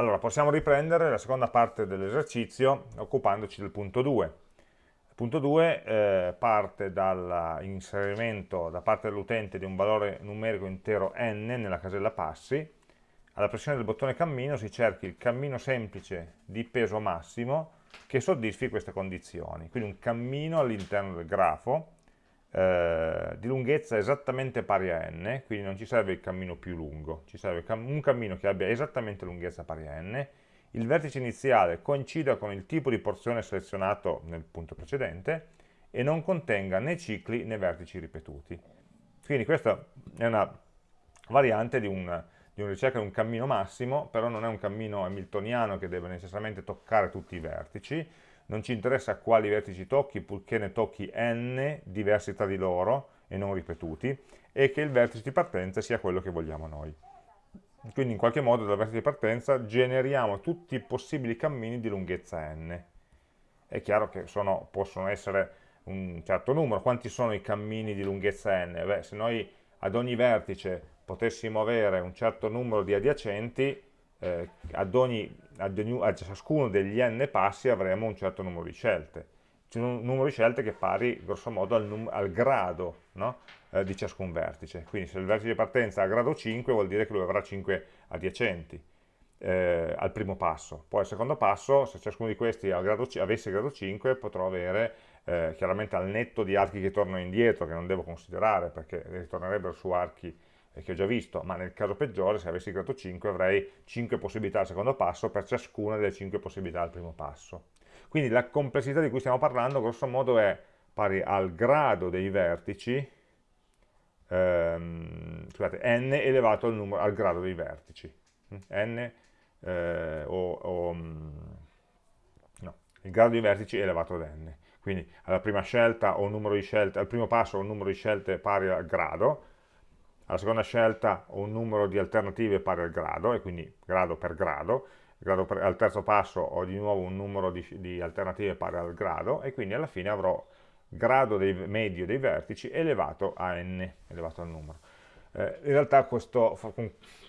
Allora, possiamo riprendere la seconda parte dell'esercizio occupandoci del punto 2. Il punto 2 eh, parte dall'inserimento da parte dell'utente di un valore numerico intero n nella casella passi. Alla pressione del bottone cammino si cerchi il cammino semplice di peso massimo che soddisfi queste condizioni. Quindi un cammino all'interno del grafo eh, di lunghezza esattamente pari a n, quindi non ci serve il cammino più lungo, ci serve un cammino che abbia esattamente lunghezza pari a n, il vertice iniziale coincida con il tipo di porzione selezionato nel punto precedente e non contenga né cicli né vertici ripetuti. Quindi questa è una variante di un, di una ricerca di un cammino massimo, però non è un cammino hamiltoniano che deve necessariamente toccare tutti i vertici, non ci interessa quali vertici tocchi, purché ne tocchi n diversi tra di loro e non ripetuti, e che il vertice di partenza sia quello che vogliamo noi. Quindi in qualche modo dal vertice di partenza generiamo tutti i possibili cammini di lunghezza n. È chiaro che sono, possono essere un certo numero. Quanti sono i cammini di lunghezza n? Beh, se noi ad ogni vertice potessimo avere un certo numero di adiacenti, eh, ad, ogni, ad, ogni, a ciascuno degli n passi avremo un certo numero di scelte, un numero di scelte che è pari grosso modo al, al grado no? eh, di ciascun vertice, quindi se il vertice di partenza ha grado 5 vuol dire che lui avrà 5 adiacenti eh, al primo passo, poi al secondo passo se ciascuno di questi grado, avesse grado 5 potrò avere eh, chiaramente al netto di archi che tornano indietro, che non devo considerare perché ritornerebbero su archi che ho già visto, ma nel caso peggiore, se avessi creato 5, avrei 5 possibilità al secondo passo per ciascuna delle 5 possibilità al primo passo. Quindi la complessità di cui stiamo parlando, grosso modo, è pari al grado dei vertici, ehm, scusate, n elevato al, numero, al, grado dei vertici. n eh, o, o mm, no, il grado dei vertici elevato ad n. Quindi alla prima scelta ho numero di scelte, al primo passo ho un numero di scelte pari al grado, alla seconda scelta un numero di alternative pari al grado, e quindi grado per grado, grado per, al terzo passo ho di nuovo un numero di, di, alternative pari al grado, e quindi alla fine avrò grado dei, medio dei vertici elevato a n, elevato al numero. Eh, in realtà questo,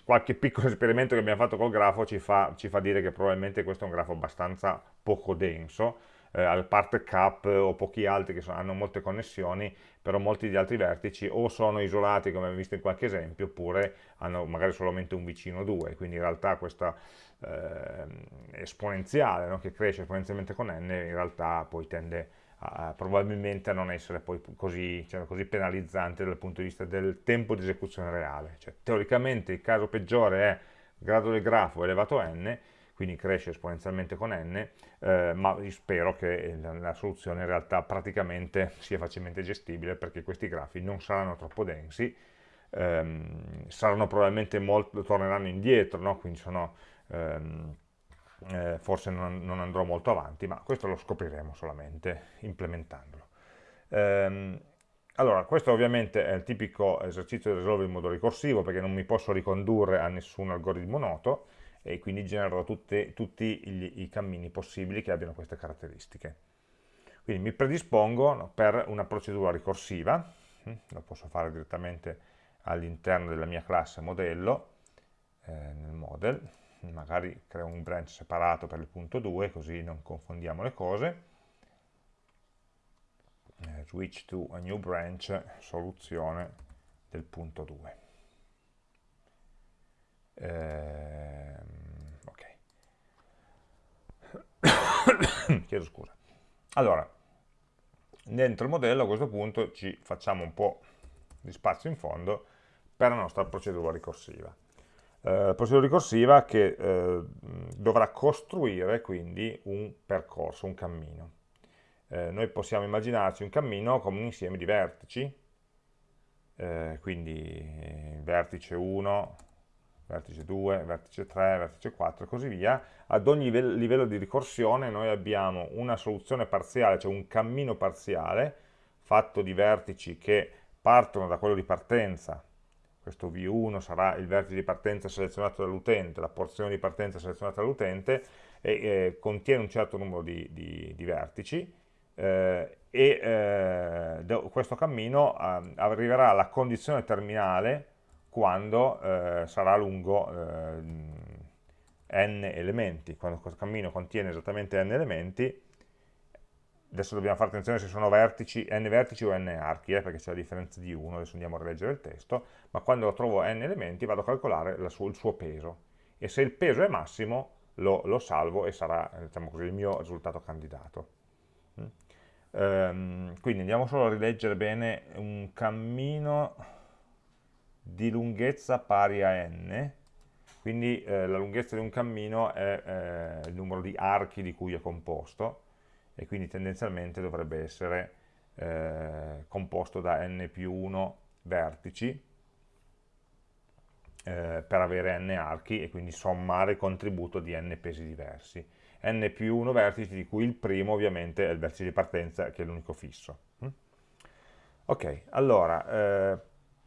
qualche piccolo esperimento che abbiamo fatto col grafo ci fa, ci fa dire che probabilmente questo è un grafo abbastanza poco denso, eh, al parte cap o pochi altri che sono, hanno molte connessioni, però molti di altri vertici o sono isolati come abbiamo visto in qualche esempio, oppure hanno magari solamente un vicino o due, quindi in realtà questa eh, esponenziale no, che cresce esponenzialmente con n, in realtà poi tende a, probabilmente a non essere poi così, cioè, così, penalizzante dal punto di vista del tempo di esecuzione reale. Cioè, teoricamente il caso peggiore è grado del grafo elevato a n, quindi cresce esponenzialmente con n, eh, ma spero che la, la, soluzione in realtà praticamente sia facilmente gestibile perché questi grafi non saranno troppo densi, ehm, saranno probabilmente molto, torneranno indietro, no? quindi sono, ehm, eh, forse non, non, andrò molto avanti, ma questo lo scopriremo solamente implementandolo. Ehm, allora, questo ovviamente è il tipico esercizio di risolvere in modo ricorsivo perché non mi posso ricondurre a nessun algoritmo noto, e quindi genererò tutte, tutti gli, i cammini possibili che abbiano queste caratteristiche. Quindi mi predispongo per una procedura ricorsiva, hm, lo posso fare direttamente all'interno della mia classe modello, eh, nel model, magari creo un branch separato per il punto 2, così non confondiamo le cose, eh, switch to a new branch, soluzione del punto 2. Eh, ok. Chiedo scusa. Allora, dentro il modello a questo punto ci facciamo un po' di spazio in fondo per la nostra procedura ricorsiva. Eh, procedura ricorsiva che eh, dovrà costruire quindi un percorso, un cammino. Eh, noi possiamo immaginarci un cammino come un insieme di vertici, eh, quindi vertice 1, vertice 2, vertice 3, vertice 4 e così via, ad ogni livello di ricorsione noi abbiamo una soluzione parziale, cioè un cammino parziale fatto di vertici che partono da quello di partenza, questo V1 sarà il vertice di partenza selezionato dall'utente, la porzione di partenza selezionata dall'utente, e eh, contiene un certo numero di, di, di vertici, eh, e eh, questo cammino eh, arriverà alla condizione terminale quando eh, sarà lungo eh, n elementi, quando questo cammino contiene esattamente n elementi, adesso dobbiamo fare attenzione se sono vertici, n vertici o n archi, eh, perché c'è la differenza di 1, adesso andiamo a rileggere il testo, ma quando trovo n elementi vado a calcolare sua, il suo peso, e se il peso è massimo lo, lo salvo e sarà diciamo così, il mio risultato candidato. Mm. Ehm, quindi andiamo solo a rileggere bene un cammino di lunghezza pari a n, quindi eh, la lunghezza di un cammino è eh, il numero di archi di cui è composto, e quindi tendenzialmente dovrebbe essere eh, composto da n più 1 vertici eh, per avere n archi e quindi sommare il contributo di n pesi diversi. n più 1 vertici di cui il primo ovviamente è il vertice di partenza che è l'unico fisso. Ok, allora eh,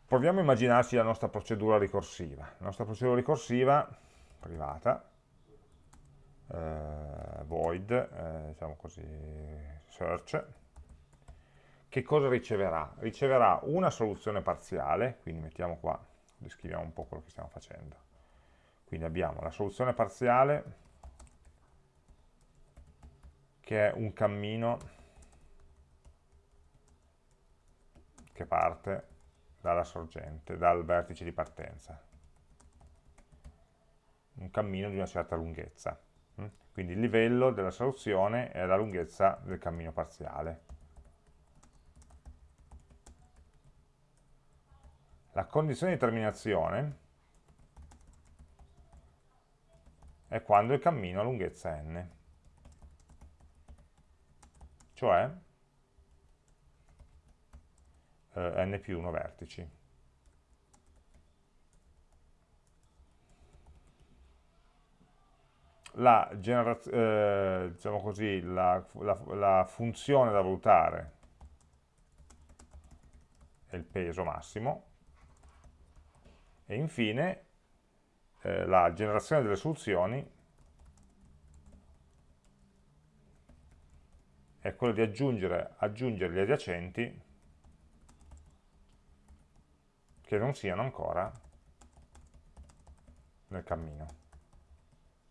proviamo a immaginarci la nostra procedura ricorsiva. La nostra procedura ricorsiva privata eh, void, eh, diciamo così, search, che cosa riceverà? Riceverà una soluzione parziale, quindi mettiamo qua, descriviamo un po' quello che stiamo facendo. Quindi abbiamo la soluzione parziale, che è un cammino che parte dalla sorgente, dal vertice di partenza. Un cammino di una certa lunghezza. Mm? Quindi il livello della soluzione è la lunghezza del cammino parziale. La condizione di terminazione è quando il cammino ha lunghezza n, cioè eh, n più 1 vertici. la, eh, diciamo così, la, la, la funzione da valutare è il peso massimo e infine eh, la generazione delle soluzioni è quella di aggiungere, aggiungere gli adiacenti che non siano ancora nel cammino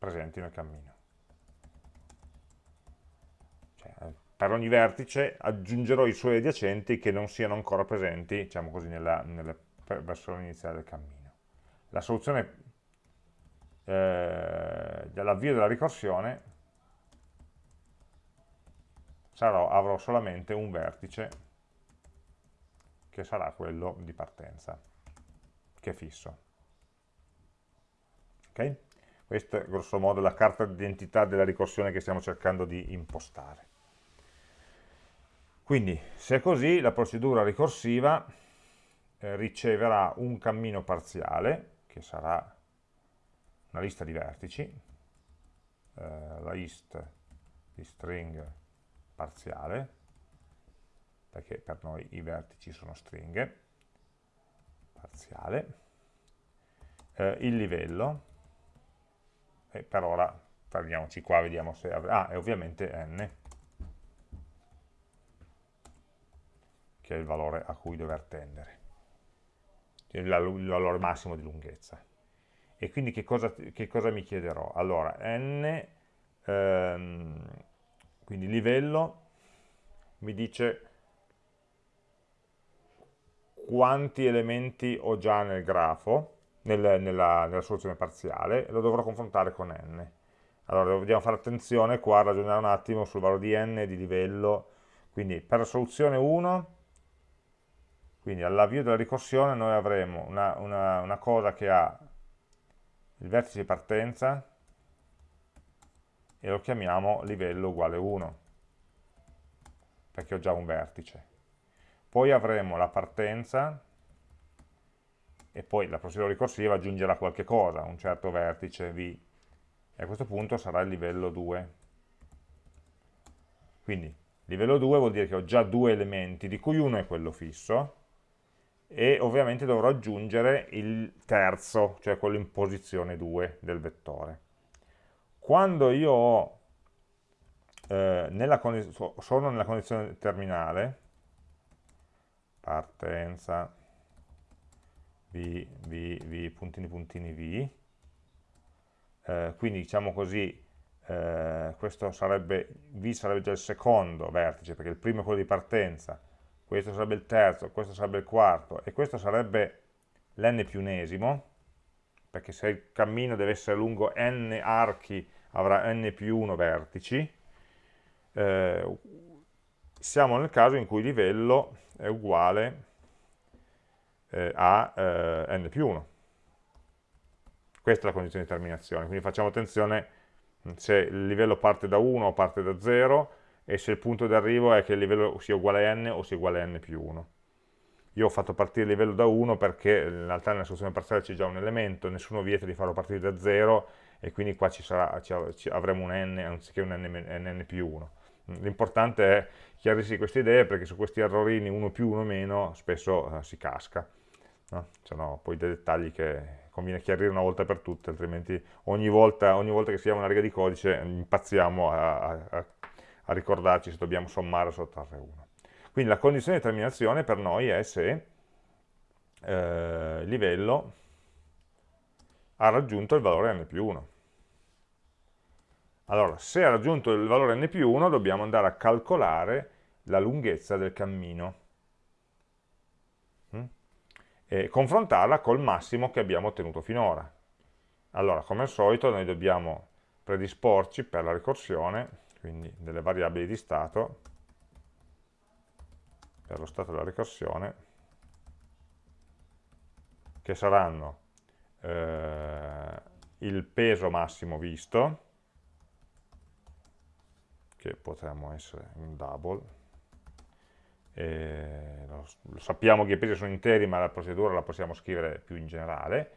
presenti nel cammino. Cioè, per ogni vertice aggiungerò i suoi adiacenti che non siano ancora presenti, diciamo così, nella, nella versione iniziale del cammino. La soluzione eh, dell'avvio della ricorsione sarò, avrò solamente un vertice che sarà quello di partenza, che è fisso. Ok? Questa è grosso modo la carta d'identità della ricorsione che stiamo cercando di impostare. Quindi, se è così, la procedura ricorsiva eh, riceverà un cammino parziale, che sarà una lista di vertici, eh, la list di string parziale, perché per noi i vertici sono stringhe, parziale, eh, il livello, e per ora fermiamoci qua, vediamo se... Ah, e ovviamente n, che è il valore a cui dover tendere, il valore massimo di lunghezza. E quindi che cosa, che cosa mi chiederò? Allora, n, ehm, quindi livello, mi dice quanti elementi ho già nel grafo, nel, nella, nella, soluzione parziale e lo dovrò confrontare con n. Allora dobbiamo fare attenzione qua a ragionare un attimo sul valore di n di livello, quindi per la soluzione 1, quindi all'avvio della ricorsione noi avremo una, una, una cosa che ha il vertice di partenza e lo chiamiamo livello uguale 1 perché ho già un vertice poi avremo la partenza e poi la procedura ricorsiva aggiungerà qualche cosa, un certo vertice v, e a questo punto sarà il livello 2. Quindi livello 2 vuol dire che ho già due elementi, di cui uno è quello fisso, e ovviamente dovrò aggiungere il terzo, cioè quello in posizione 2 del vettore. Quando io ho, eh, nella sono nella condizione terminale, partenza, v, v, v, puntini, puntini, v, eh, quindi diciamo così, eh, questo sarebbe, V sarebbe già il secondo vertice, perché il primo è quello di partenza, questo sarebbe il terzo, questo sarebbe il quarto, e questo sarebbe l'n più unesimo, perché se il cammino deve essere lungo n archi, avrà n più 1 vertici, eh, siamo nel caso in cui livello è uguale eh, a eh, n più 1. Questa è la condizione di terminazione, quindi facciamo attenzione se il livello parte da 1 o parte da 0 e se il punto di arrivo è che il livello sia uguale a n o sia uguale a n più 1. Io ho fatto partire il livello da 1 perché in realtà nella soluzione parziale c'è già un elemento, nessuno vieta di farlo partire da 0 e quindi qua ci sarà, ci avremo un n anziché un n, n più 1. L'importante è chiarirsi queste idee perché su questi errorini 1 più 1 meno spesso uh, si casca. No? Sono poi dei dettagli che conviene chiarire una volta per tutte, altrimenti ogni volta, ogni volta che scriviamo una riga di codice impazziamo a, a, a ricordarci se dobbiamo sommare o sottrarre 1. Quindi la condizione di terminazione per noi è se eh, livello ha raggiunto il valore n più 1. Allora, se ha raggiunto il valore n più 1 dobbiamo andare a calcolare la lunghezza del cammino mm? e confrontarla col massimo che abbiamo ottenuto finora. Allora, come al solito, noi dobbiamo predisporci per la ricorsione, quindi delle variabili di stato, per lo stato della ricorsione, che saranno eh, il peso massimo visto, che potremmo essere un double, lo, lo, sappiamo che i pesi sono interi ma la procedura la possiamo scrivere più in generale,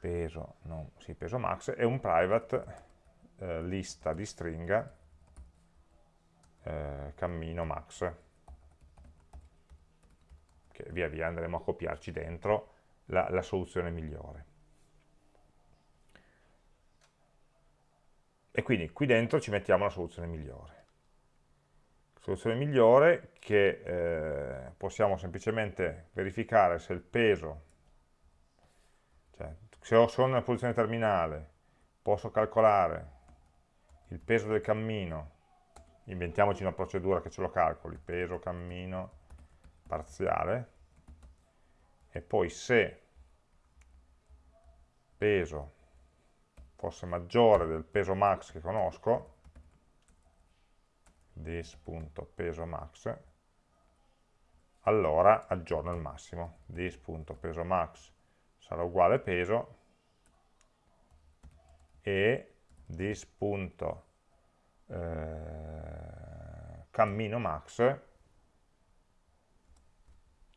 peso, non, sì, peso max, e un private eh, lista di stringa eh, cammino max. Che via via andremo a copiarci dentro la, la soluzione migliore. E quindi qui dentro ci mettiamo la soluzione migliore. Soluzione migliore che eh, possiamo semplicemente verificare se il peso, cioè se sono nella posizione terminale, posso calcolare il peso del cammino, inventiamoci una procedura che ce lo calcoli, peso, cammino, parziale e poi se peso fosse maggiore del peso max che conosco this.peso max allora aggiorno il massimo. This.peso max sarà uguale peso e this.cammino eh, max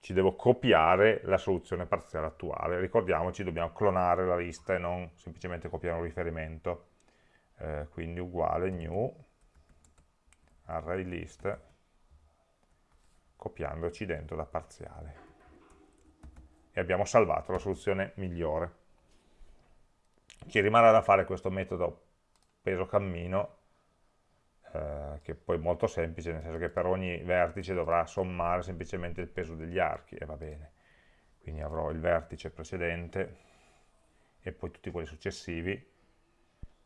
ci devo copiare la soluzione parziale attuale. Ricordiamoci, dobbiamo clonare la lista e non semplicemente copiare un riferimento. Eh, quindi uguale new array list copiandoci dentro da parziale. E abbiamo salvato la soluzione migliore. Ci rimarrà da fare questo metodo peso cammino eh, che poi è molto semplice, nel senso che per ogni vertice dovrà sommare semplicemente il peso degli archi, e va bene. Quindi avrò il vertice precedente e poi tutti quelli successivi,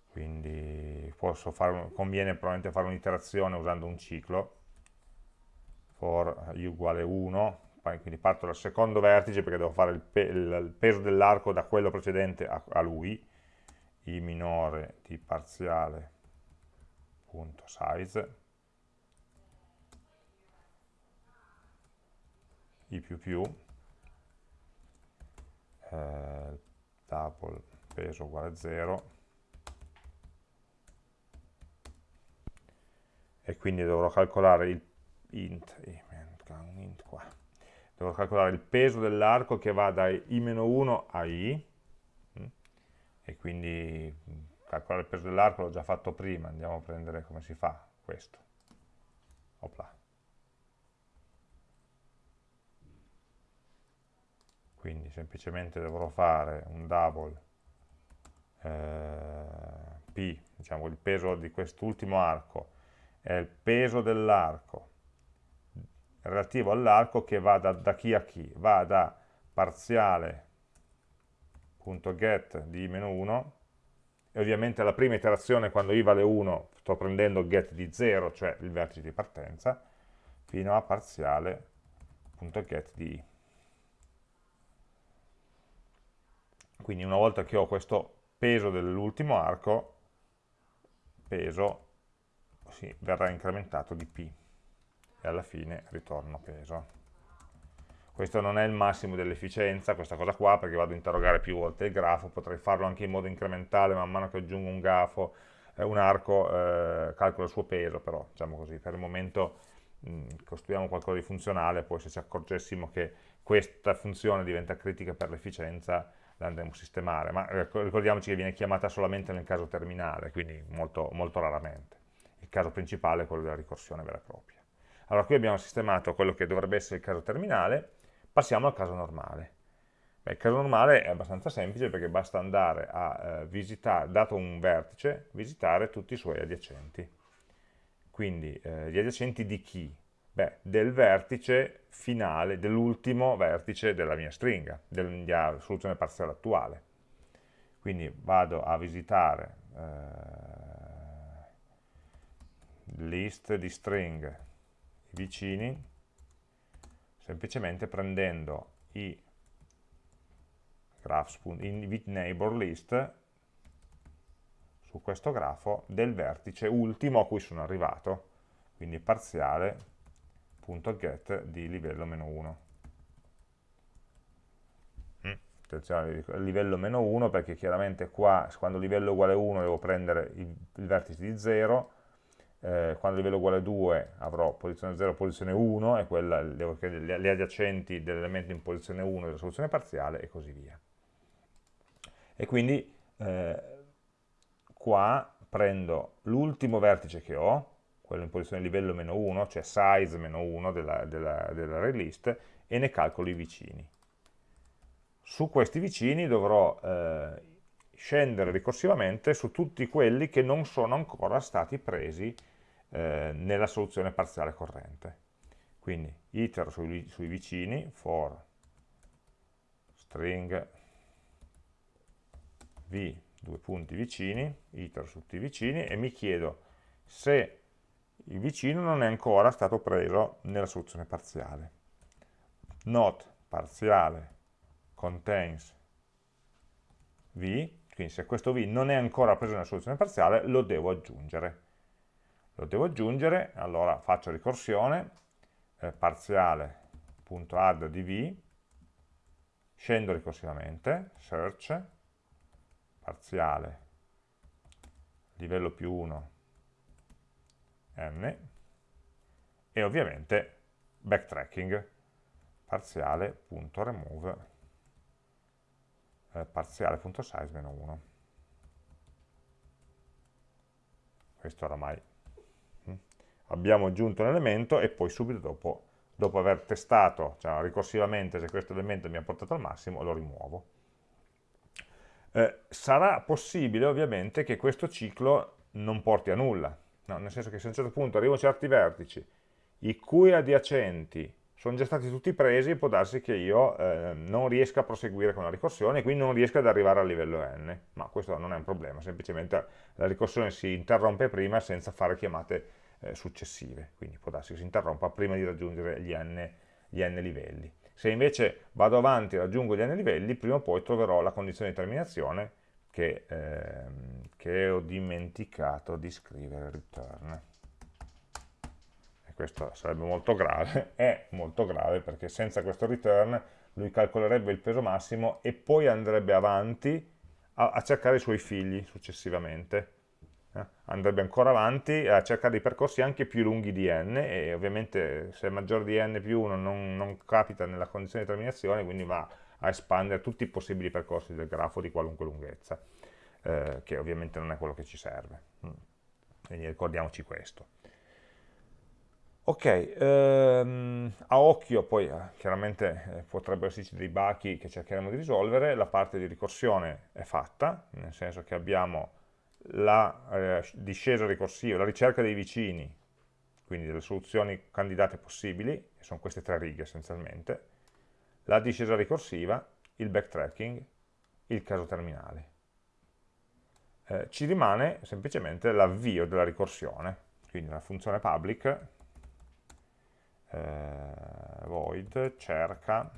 quindi fare, conviene probabilmente fare un'iterazione usando un ciclo, for i uguale 1, quindi parto dal secondo vertice perché devo fare il, pe il peso dell'arco da quello precedente a, a lui, i minore di parziale size. I più più eh, double peso uguale 0 e quindi dovrò calcolare il int, int qua. dovrò calcolare il peso dell'arco che va da i-1 a i mm, e quindi calcolare il peso dell'arco l'ho già fatto prima, andiamo a prendere come si fa questo. Opla. Quindi semplicemente dovrò fare un double eh, P, diciamo il peso di quest'ultimo arco, è il peso dell'arco relativo all'arco che va da, da chi a chi, va da parziale.get di meno 1 e ovviamente la prima iterazione quando i vale 1 sto prendendo get di 0, cioè il vertice di partenza, fino a parziale.get di i. Quindi una volta che ho questo peso dell'ultimo arco, peso sì, verrà incrementato di p e alla fine ritorno peso. Questo non è il massimo dell'efficienza, questa cosa qua, perché vado a interrogare più volte il grafo, potrei farlo anche in modo incrementale, man mano che aggiungo un grafo, eh, un arco, eh, calcolo il suo peso, però diciamo così, per il momento mh, costruiamo qualcosa di funzionale, poi se ci accorgessimo che questa funzione diventa critica per l'efficienza, la andremo a sistemare, ma ricordiamoci che viene chiamata solamente nel caso terminale, quindi molto, molto raramente. Il caso principale è quello della ricorsione vera e propria. Allora qui abbiamo sistemato quello che dovrebbe essere il caso terminale, Passiamo al caso normale. Beh, il caso normale è abbastanza semplice perché basta andare a eh, visitare, dato un vertice, visitare tutti i suoi adiacenti. Quindi eh, gli adiacenti di chi? Beh, del vertice finale, dell'ultimo vertice della mia stringa, della soluzione parziale attuale. Quindi vado a visitare eh, list di string vicini semplicemente prendendo i graphs, i neighbor list su questo grafo del vertice ultimo a cui sono arrivato, quindi parziale.get di livello meno 1. Mm, attenzione, livello meno 1 perché chiaramente qua quando livello è uguale a 1 devo prendere il vertice di 0 eh, quando il livello è uguale a 2 avrò posizione 0 posizione 1 e quella, le, le adiacenti dell'elemento in posizione 1 della soluzione parziale e così via. E quindi eh, qua prendo l'ultimo vertice che ho, quello in posizione livello meno 1, cioè size meno 1 della, della, dell'array list, e ne calcolo i vicini. Su questi vicini dovrò eh, scendere ricorsivamente su tutti quelli che non sono ancora stati presi eh, nella soluzione parziale corrente. Quindi itero sui, sui vicini for string v due punti vicini, itero su tutti i vicini e mi chiedo se il vicino non è ancora stato preso nella soluzione parziale. Not parziale contains v, quindi se questo v non è ancora preso nella soluzione parziale lo devo aggiungere. Lo devo aggiungere, allora faccio ricorsione, eh, parziale.add di v, scendo ricorsivamente, search, parziale, livello più 1, n, e ovviamente backtracking, parziale.remove, eh, parziale.size-1. Questo oramai abbiamo aggiunto un elemento e poi subito dopo, dopo aver testato cioè, ricorsivamente se questo elemento mi ha portato al massimo, lo rimuovo. Eh, sarà possibile ovviamente che questo ciclo non porti a nulla, no, nel senso che se a un certo punto arrivo a certi vertici i cui adiacenti sono già stati tutti presi, può darsi che io eh, non riesca a proseguire con la ricorsione e quindi non riesca ad arrivare al livello n, ma questo non è un problema, semplicemente la ricorsione si interrompe prima senza fare chiamate eh, successive, quindi può darsi che si interrompa prima di raggiungere gli n, gli n livelli. Se invece vado avanti e raggiungo gli n livelli, prima o poi troverò la condizione di terminazione che, ehm, che ho dimenticato di scrivere return. Questo sarebbe molto grave, è molto grave perché senza questo return lui calcolerebbe il peso massimo e poi andrebbe avanti a, a cercare i suoi figli successivamente eh, andrebbe ancora avanti a cercare dei percorsi anche più lunghi di n e ovviamente se è maggiore di n più 1 non, non capita nella condizione di terminazione quindi va a espandere tutti i possibili percorsi del grafo di qualunque lunghezza eh, che ovviamente non è quello che ci serve. Mm. quindi ricordiamoci questo ok, ehm, a occhio poi eh, chiaramente eh, potrebbero esserci dei bachi che cercheremo di risolvere la parte di ricorsione è fatta nel senso che abbiamo la eh, discesa ricorsiva, la ricerca dei vicini, quindi delle soluzioni candidate possibili, sono queste tre righe essenzialmente, la discesa ricorsiva, il backtracking, il caso terminale. eh, ci rimane semplicemente l'avvio della ricorsione, quindi la funzione public eh, void cerca,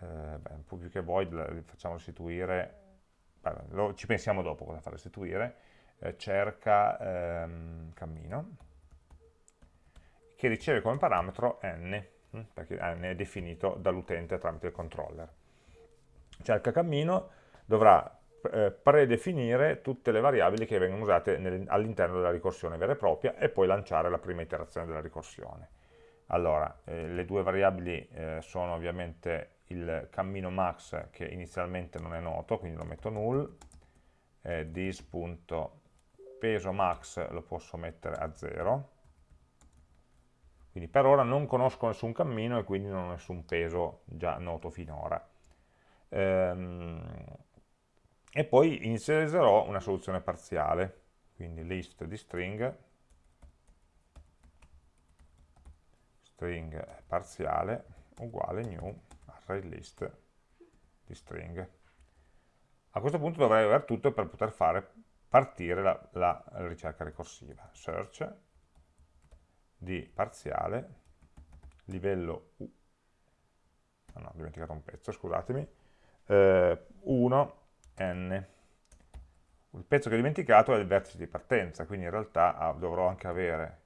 eh, beh, più che void facciamo restituire, beh, lo, ci pensiamo dopo cosa fare restituire, eh, cerca ehm, cammino, che riceve come parametro n, hm, perché n è definito dall'utente tramite il controller. Cerca cammino dovrà eh, predefinire tutte le variabili che vengono usate all'interno della ricorsione vera e propria e poi lanciare la prima iterazione della ricorsione. Allora, eh, le due variabili eh, sono ovviamente il cammino max che inizialmente non è noto, quindi lo metto null, eh, this.peso max lo posso mettere a 0, quindi per ora non conosco nessun cammino e quindi non ho nessun peso già noto finora. Ehm, e poi inizializzerò una soluzione parziale, quindi list di string, string parziale uguale new array list di string. A questo punto dovrei aver tutto per poter fare partire la, la ricerca ricorsiva. Search di parziale, livello U, ah no, ho dimenticato un pezzo, scusatemi, eh, 1, n. Il pezzo che ho dimenticato è il vertice di partenza, quindi in realtà ah, dovrò anche avere,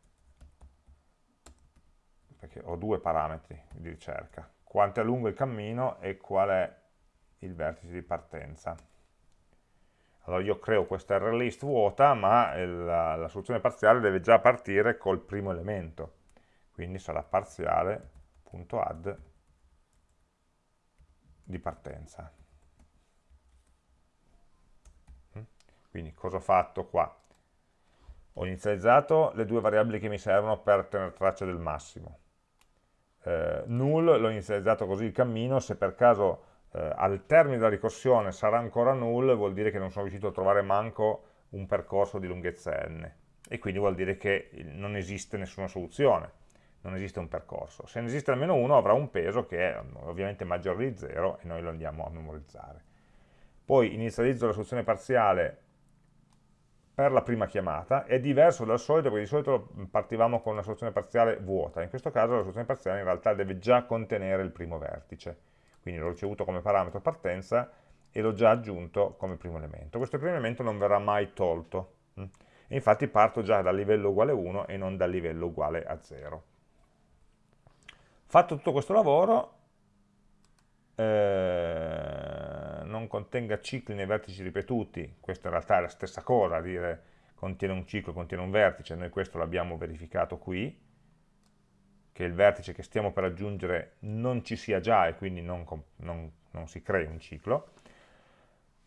perché ho due parametri di ricerca, quanto è lungo il cammino e qual è il vertice di partenza. Allora io creo questa array list vuota, ma la, la soluzione parziale deve già partire col primo elemento, quindi sarà parziale.add di partenza. Quindi cosa ho fatto qua? Ho inizializzato le due variabili che mi servono per tenere traccia del massimo. Eh, null l'ho inizializzato così il cammino, se per caso eh, al termine della ricorsione sarà ancora null, vuol dire che non sono riuscito a trovare manco un percorso di lunghezza n. E quindi vuol dire che non esiste nessuna soluzione, non esiste un percorso. Se ne esiste almeno uno avrà un peso che è ovviamente maggiore di 0 e noi lo andiamo a memorizzare. Poi inizializzo la soluzione parziale per la prima chiamata, è diverso dal solito perché di solito partivamo con una soluzione parziale vuota, in questo caso la soluzione parziale in realtà deve già contenere il primo vertice, quindi l'ho ricevuto come parametro partenza e l'ho già aggiunto come primo elemento. Questo primo elemento non verrà mai tolto, hm? e infatti parto già dal livello uguale 1 e non dal livello uguale a 0. Fatto tutto questo lavoro, eh, non contenga cicli nei vertici ripetuti, questo in realtà è la stessa cosa, dire contiene un ciclo, contiene un vertice, noi questo l'abbiamo verificato qui, che il vertice che stiamo per aggiungere non ci sia già e quindi non, non, non si crei un ciclo.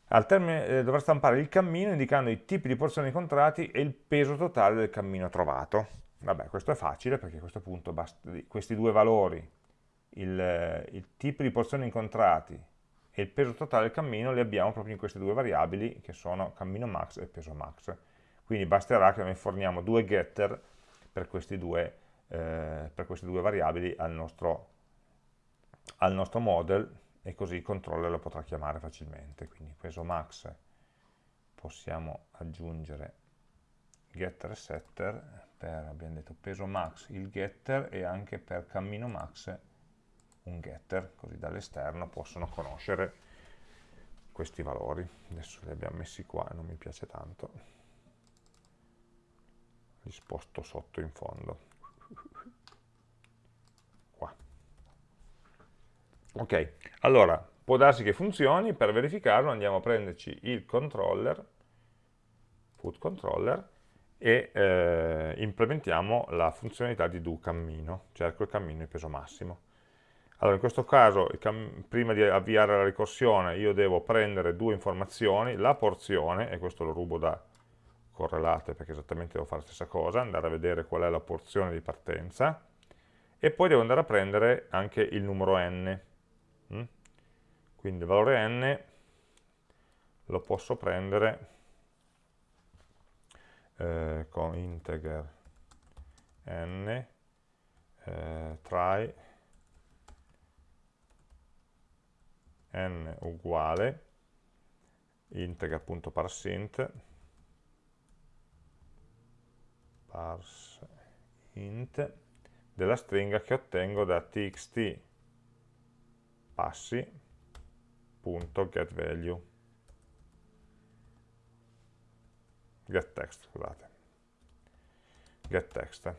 Al termine eh, dovrà stampare il cammino indicando i tipi di porzioni incontrati e il peso totale del cammino trovato. Vabbè, questo è facile perché a questo punto questi due valori il, il tipo di porzioni incontrati e il peso totale del cammino li abbiamo proprio in queste due variabili che sono cammino max e peso max. Quindi basterà che noi forniamo due getter per, due, eh, per queste due variabili al nostro, al nostro model e così il controller lo potrà chiamare facilmente. Quindi peso max possiamo aggiungere getter e setter per, abbiamo detto, peso max il getter e anche per cammino max un getter, così dall'esterno possono conoscere questi valori. Adesso li abbiamo messi qua e non mi piace tanto. Li sposto sotto in fondo. Qua. Ok, allora può darsi che funzioni, per verificarlo andiamo a prenderci il controller, food controller, e eh, implementiamo la funzionalità di do cammino, cerco il cammino di peso massimo. Allora, in questo caso, prima di avviare la ricorsione, io devo prendere due informazioni, la porzione, e questo lo rubo da correlate perché esattamente devo fare la stessa cosa, andare a vedere qual è la porzione di partenza, e poi devo andare a prendere anche il numero n. Mm? Quindi il valore n lo posso prendere eh, con integer n eh, try n uguale integer.parseInt parseInt della stringa che ottengo da txt passi.getValue getText, scusate. getText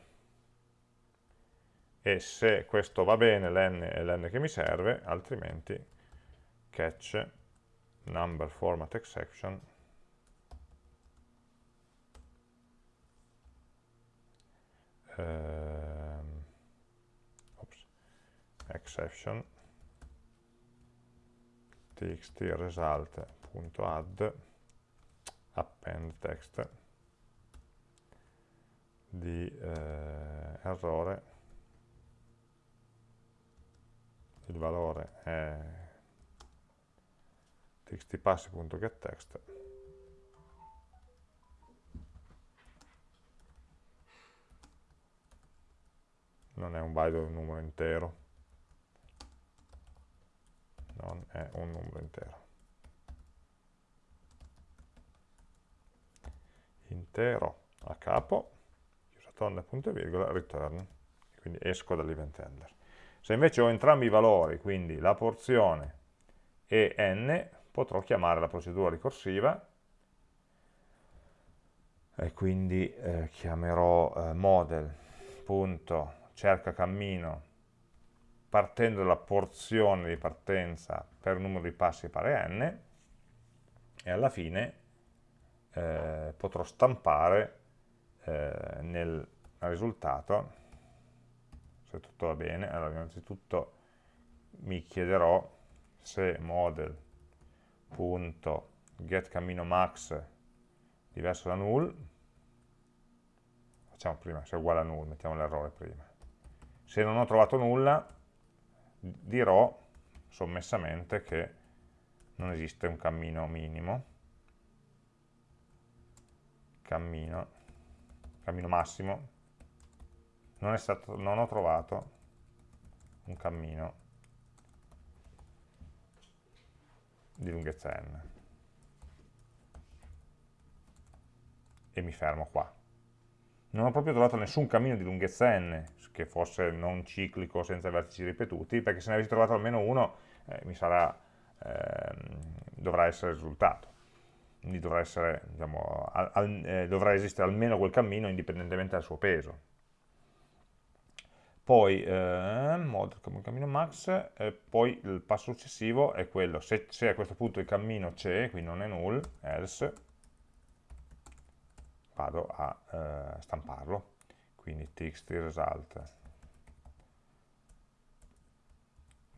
e se questo va bene l'n è l'n che mi serve altrimenti catch number format exception. Um, oops, exception. Txt result.add append text. Di eh, errore. Il valore è txtpassi.getText non è un valido numero intero. Non è un numero intero. Intero a capo chiusa tonda punto e virgola return. Quindi esco dall'event handler se invece ho entrambi i valori quindi la porzione e n potrò chiamare la procedura ricorsiva e quindi eh, chiamerò eh, model.cerca cammino partendo dalla porzione di partenza per numero di passi pari n e alla fine eh, potrò stampare eh, nel risultato se tutto va bene. Allora innanzitutto mi chiederò se model max diverso da null. Facciamo prima se è uguale a null mettiamo l'errore prima. Se non ho trovato nulla dirò sommessamente che non esiste un cammino minimo. Cammino cammino massimo. Non, stato, non ho trovato un cammino di lunghezza n. E mi fermo qua. Non ho proprio trovato nessun cammino di lunghezza n che fosse non ciclico senza vertici ripetuti, perché se ne avessi trovato almeno uno eh, mi sarà, eh, dovrà essere risultato. Quindi dovrà, essere, diciamo, al, al, eh, dovrà esistere almeno quel cammino indipendentemente dal suo peso poi eh, model come cammino max, e poi il passo successivo è quello, se, se a questo punto il cammino c'è, quindi non è null, else, vado a eh, stamparlo, quindi txt result,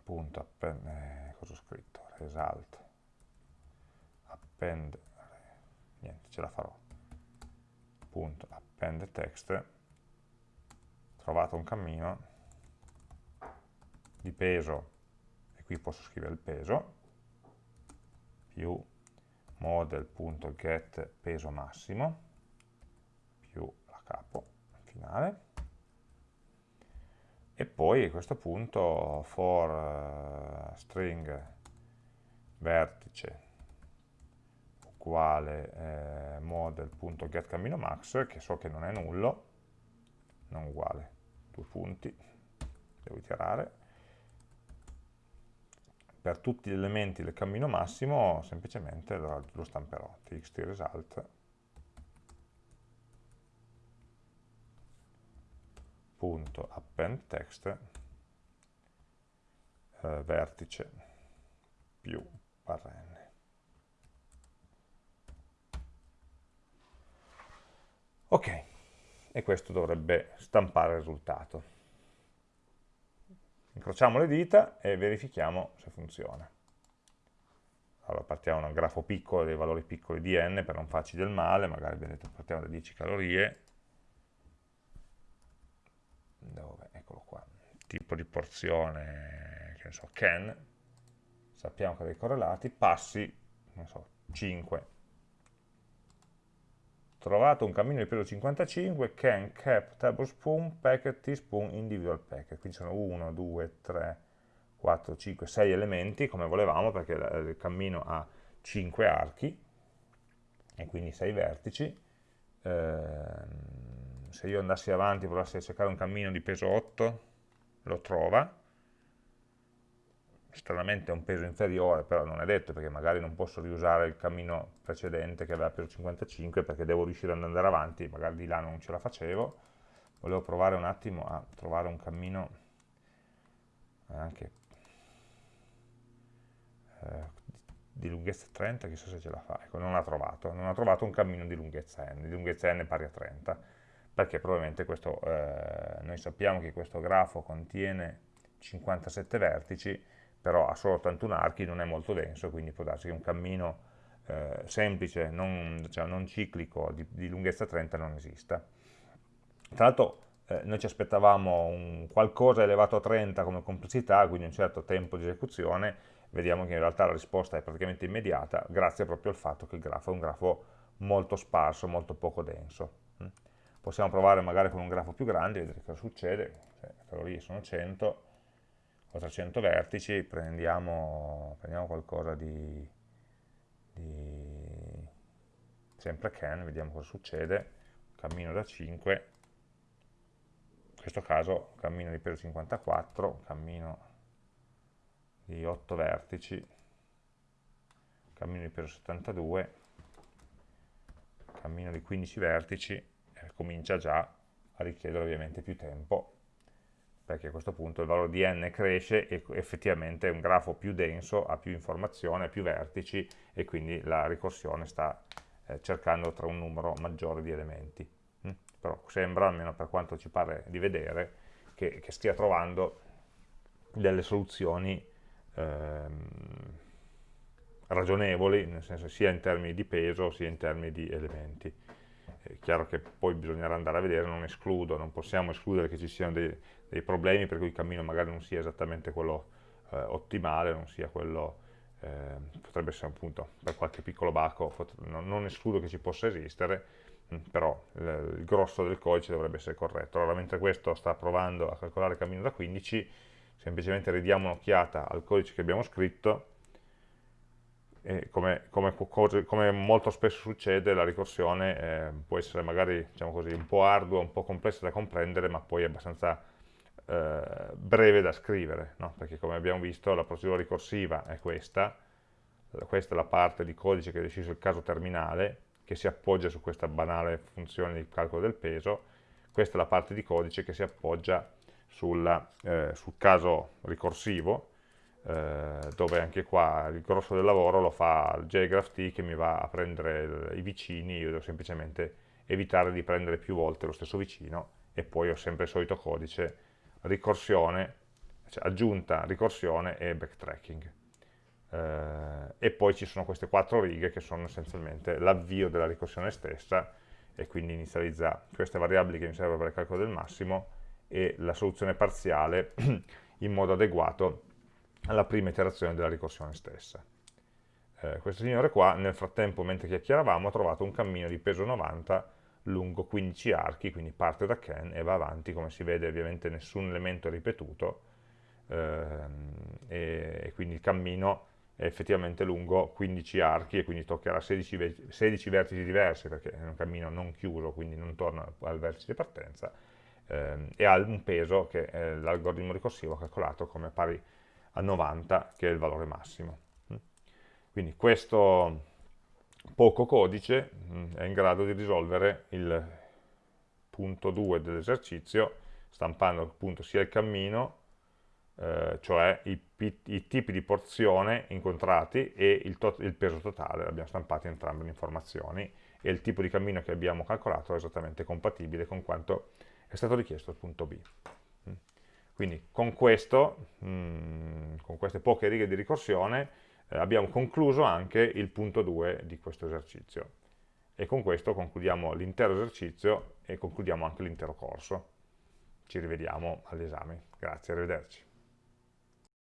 punto append, eh, cosa ho scritto, result, append, niente, ce la farò, punto append text, trovato un cammino di peso, e qui posso scrivere il peso, più model.get peso massimo, più la capo finale, e poi a questo punto for uh, string vertice uguale eh, model.getCamminoMax, che so che non è nullo, non uguale due punti, devo iterare, per tutti gli elementi del cammino massimo semplicemente lo, stamperò, txt result. Punto append text. Eh, vertice più barra n ok e questo dovrebbe stampare il risultato. Incrociamo le dita e verifichiamo se funziona. Allora partiamo da un grafo piccolo, dei valori piccoli di n per non farci del male, magari vedete partiamo da 10 calorie, dove, eccolo qua, tipo di porzione, che ne so, can, sappiamo che dei correlati, passi, non so, 5, trovato un cammino di peso 55, can, cap, tablespoon, packet, teaspoon, individual packet. Quindi sono 1, 2, 3, 4, 5, 6 elementi, come volevamo, perché il cammino ha 5 archi, e quindi 6 vertici. Ehm, se io andassi avanti e a cercare un cammino di peso 8, lo trova, stranamente è un peso inferiore, però non è detto perché magari non posso riusare il cammino precedente che aveva peso 55 perché devo riuscire ad andare avanti, magari di là non ce la facevo. Volevo provare un attimo a trovare un cammino anche eh, di lunghezza 30, chissà se ce la fa, ecco, non ha trovato, non ha trovato un cammino di lunghezza n, di lunghezza n pari a 30, perché probabilmente questo, eh, noi sappiamo che questo grafo contiene 57 vertici, però ha solo 81 archi, non è molto denso, quindi può darsi che un cammino eh, semplice, non, cioè non ciclico, di, di, lunghezza 30 non esista. Tra l'altro eh, noi ci aspettavamo qualcosa elevato a 30 come complessità, quindi un certo tempo di esecuzione, vediamo che in realtà la risposta è praticamente immediata, grazie proprio al fatto che il grafo è un grafo molto sparso, molto poco denso. Mm. Possiamo provare magari con un grafo più grande, vedere cosa succede, le calorie sono 100, 400 vertici, prendiamo, prendiamo qualcosa di, di, sempre can, vediamo cosa succede, cammino da 5, in questo caso cammino di peso 54, cammino di 8 vertici, cammino di peso 72, cammino di 15 vertici, e comincia già a richiedere ovviamente più tempo perché a questo punto il valore di n cresce e effettivamente è un grafo più denso, ha più informazione, ha più vertici e quindi la ricorsione sta eh, cercando tra un numero maggiore di elementi. Mm? Però sembra, almeno per quanto ci pare di vedere, che, che stia trovando delle soluzioni ehm, ragionevoli, nel senso sia in termini di peso sia in termini di elementi. È chiaro che poi bisognerà andare a vedere, non escludo, non possiamo escludere che ci siano dei, dei problemi per cui il cammino magari non sia esattamente quello eh, ottimale, non sia quello, eh, potrebbe essere appunto per qualche piccolo baco, non, non escludo che ci possa esistere, mh, mm, però il, il grosso del codice dovrebbe essere corretto. Allora, mentre questo sta provando a calcolare il cammino da 15, semplicemente ridiamo un'occhiata al codice che abbiamo scritto, come, come, come, molto spesso succede, la ricorsione eh, può essere magari diciamo così, un po' ardua, un po' complessa da comprendere, ma poi abbastanza eh, breve da scrivere, no? perché come abbiamo visto la procedura ricorsiva è questa, questa è la parte di codice che deciso il caso terminale, che si appoggia su questa banale funzione di calcolo del peso, questa è la parte di codice che si appoggia sulla, eh, sul caso ricorsivo, eh, dove anche qua il grosso del lavoro lo fa il jgraph che mi va a prendere i vicini, io devo semplicemente evitare di prendere più volte lo stesso vicino e poi ho sempre il solito codice ricorsione, cioè aggiunta, ricorsione e backtracking. Eh, e poi ci sono queste quattro righe che sono essenzialmente l'avvio della ricorsione stessa e quindi inizializza queste variabili che mi servono per il calcolo del massimo e la soluzione parziale in modo adeguato alla prima iterazione della ricorsione stessa. Eh, questo signore qua, nel frattempo, mentre chiacchieravamo, ha trovato un cammino di peso 90 lungo 15 archi, quindi parte da Ken e va avanti, come si vede ovviamente nessun elemento è ripetuto, ehm, e, quindi il cammino è effettivamente lungo 15 archi e quindi toccherà 16, 16 vertici diversi perché è un cammino non chiuso, quindi non torna al vertice di partenza, ehm, e ha un peso che l'algoritmo ricorsivo ha calcolato come pari a 90, che è il valore massimo. Quindi questo poco codice mm, è in grado di risolvere il punto 2 dell'esercizio stampando appunto sia il cammino, eh, cioè i, i, tipi di porzione incontrati e il, il peso totale, abbiamo stampato entrambe le informazioni e il tipo di cammino che abbiamo calcolato è esattamente compatibile con quanto è stato richiesto al punto B. Quindi con questo, mh, mm, con queste poche righe di ricorsione, eh, abbiamo concluso anche il punto 2 di questo esercizio e con questo concludiamo l'intero esercizio e concludiamo anche l'intero corso. Ci rivediamo all'esame. Grazie, arrivederci.